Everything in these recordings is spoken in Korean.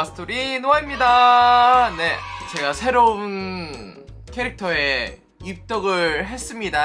노아스토리 노아입니다. 네 제가 새로운 캐릭터에 입덕을 했습니다.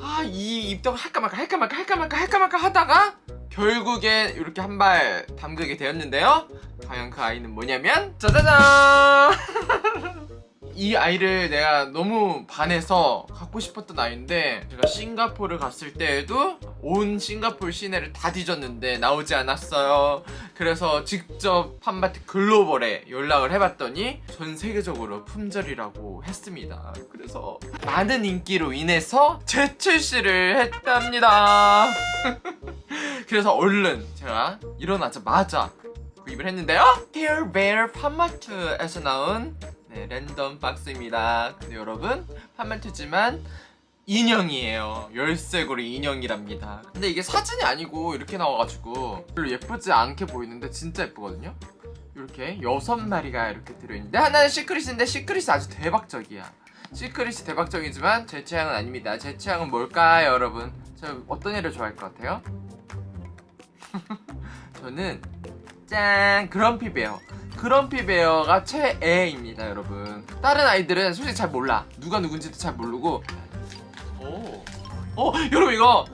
아 이 입덕을 할까 말까 할까 말까 할까 말까 할까 말까 하다가 결국에 이렇게 한 발 담그게 되었는데요. 과연 그 아이는 뭐냐면 짜자잔 이 아이를 내가 너무 반해서 갖고 싶었던 아이인데 제가 싱가포르 갔을 때에도 온 싱가포르 시내를 다 뒤졌는데 나오지 않았어요. 그래서 직접 팜바트 글로벌에 연락을 해봤더니 전 세계적으로 품절이라고 했습니다. 그래서 많은 인기로 인해서 재출시를 했답니다. 그래서 얼른 제가 일어나자마자 구입을 했는데요. Bear 팜마트에서 나온 네, 랜덤 박스입니다. 근데 여러분, 판매트지만 인형이에요. 열쇠고리 인형이랍니다. 근데 이게 사진이 아니고 이렇게 나와가지고 별로 예쁘지 않게 보이는데 진짜 예쁘거든요? 이렇게 여섯 마리가 이렇게 들어있는데 하나는 secret인데 secret이 아주 대박적이야. secret이 대박적이지만 제 취향은 아닙니다. 제 취향은 뭘까요, 여러분? 저 어떤 애를 좋아할 것 같아요? 저는 짠! Grumpy Bear. Grumpy Bear가 최애입니다 여러분. 다른 아이들은 솔직히 잘 몰라. 누가 누군지도 잘 모르고. 오. 어 여러분 이거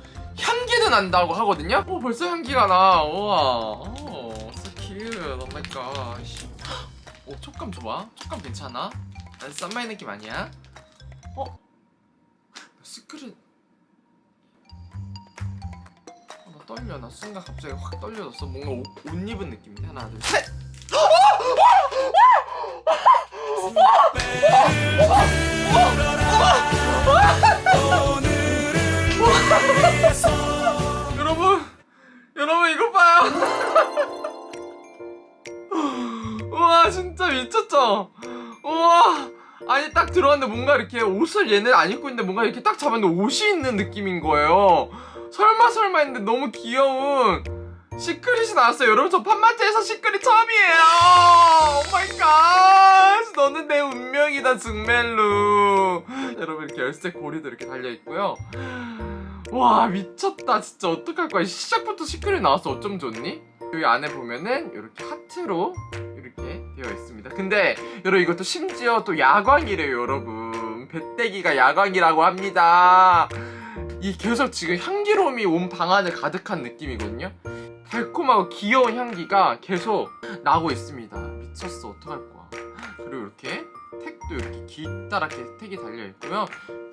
향기도 난다고 하거든요? 어 벌써 향기가 나. 우와. 오 so cute. Oh my gosh. 오 촉감 좋아? 촉감 괜찮아? 나 설마 이 느낌 아니야? 어? secret. 어, 나 떨려. 나 순간 갑자기 확 떨려졌어. 뭔가 옷, 옷 입은 느낌인데 하나 둘셋 여러분 여러분 이거 봐요. 우와 진짜 미쳤죠? 우와. 아니 딱 들어왔는데 뭔가 이렇게 옷을 얘는 안 입고 있는데 뭔가 이렇게 딱 잡았는데 옷이 있는 느낌인 거예요. 설마 설마 했는데 너무 귀여운 secret이 나왔어요. 여러분 저 팝마트에서 secret 처음이에요. oh my god 너는 내 운명이다 정말루. 여러분 이렇게 열쇠 고리도 이렇게 달려있고요. 와 미쳤다 진짜. 어떡할 거야. 시작부터 시크릿 나왔어. 어쩜 좋니? 여기 안에 보면은 이렇게 하트로 이렇게 되어 있습니다. 근데 여러분 이것도 심지어 또 야광이래요 여러분. 배때기가 야광이라고 합니다. 이 계속 지금 향기로움이 온 방 안에 가득한 느낌이거든요 달콤하고 귀여운 향기가 계속 나고 있습니다. 미쳤어 어떡할 거야. 그리고 이렇게 택도 이렇게 길다랗게 택이 달려있고요.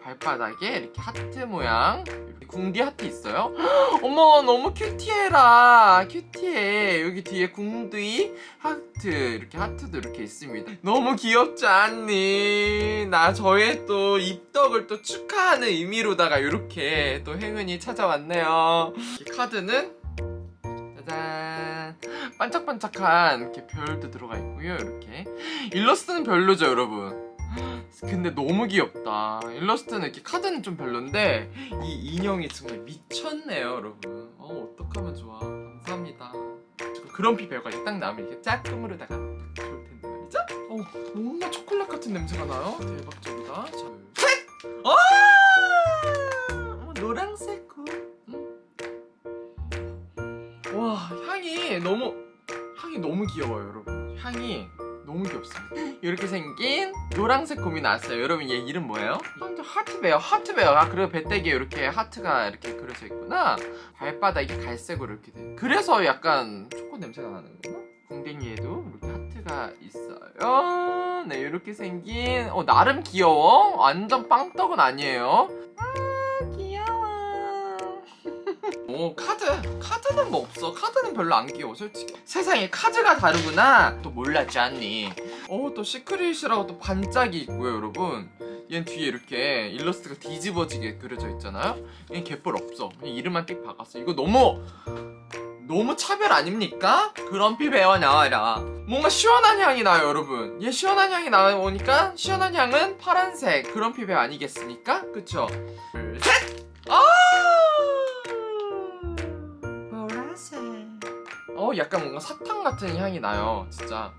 발바닥에 이렇게 하트 모양 이렇게 궁디 하트 있어요. 어머 너무 cutie해라. cutie해. 여기 뒤에 궁디 하트 이렇게 하트도 이렇게 있습니다. 너무 귀엽지 않니? 나 저의 또 입덕을 또 축하하는 의미로다가 이렇게 또 행운이 찾아왔네요. 이 카드는 짜잔 반짝반짝한 이렇게 별도 들어가 있고요 이렇게. 일러스트는 별로죠 여러분. 근데 너무 귀엽다. 일러스트는 이렇게 카드는 좀 별론데 이 인형이 정말 미쳤네요 여러분. 어 어떡하면 좋아. 감사합니다. 그럼피 배우까지 딱 나오면 이렇게 짝꿍으로다가 딱 좋을 텐데 말이죠. 어 뭔가 초콜릿 같은 냄새가 나요? 대박적이다. 자! 어, 향이 너무 향이 너무 귀여워요 여러분. 향이 너무 귀엽습니다. 이렇게 생긴 노란색 곰이 나왔어요. 여러분 얘 이름 뭐예요? 하트베어 하트베어. 아 그리고 배때기에 이렇게 하트가 이렇게 그려져 있구나. 발바닥이 갈색으로 이렇게 돼. 그래서 약간 초코 냄새가 나는구나. 궁뎅이에도 이렇게 하트가 있어요. 네 이렇게 생긴 어 나름 귀여워. 완전 빵떡은 아니에요 오 카드? 카드는 뭐 없어. 카드는 별로 안 귀여워 솔직히. 세상에 카드가 다르구나. 또 몰랐지 않니? 어 또 secret이라고 또 반짝이 있고요 여러분. 얘는 뒤에 이렇게 일러스트가 뒤집어지게 그려져 있잖아요? 얘는 개뿔 없어. 이름만 띡 박았어. 이거 너무 너무 차별 아닙니까? Grumpy Bear 나와라. 뭔가 시원한 향이 나요 여러분. 얘 시원한 향이 나오니까 시원한 향은 파란색. Grumpy Bear 아니겠습니까? 그쵸? 둘셋 어 약간 뭔가 사탕 같은 향이 나요 진짜.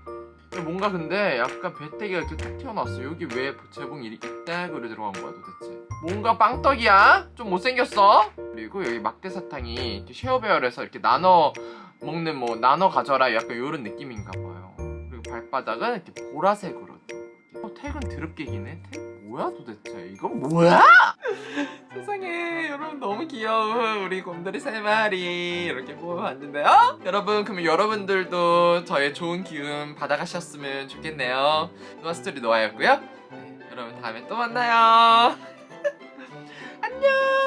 뭔가 근데 약간 배때기가 이렇게 탁 튀어나왔어 여기 왜 재봉이 떼그로 들어간 거야 도대체? 뭔가 빵떡이야? 좀 못생겼어? 그리고 여기 막대사탕이 이렇게 쉐어배열해서 이렇게 나눠 먹는 뭐 나눠 가져라 약간 이런 느낌인가 봐요. 그리고 발바닥은 이렇게 보라색으로. 어, 택은 드럽게 기네. 택 뭐야 도대체? 이건 뭐야? 우리 곰돌이 세 마리 이렇게 뽑아봤는데요. 여러분 그러면 여러분들도 저의 좋은 기운 받아가셨으면 좋겠네요. 노아 스토리 노아였고요. 네, 여러분 다음에 또 만나요. 안녕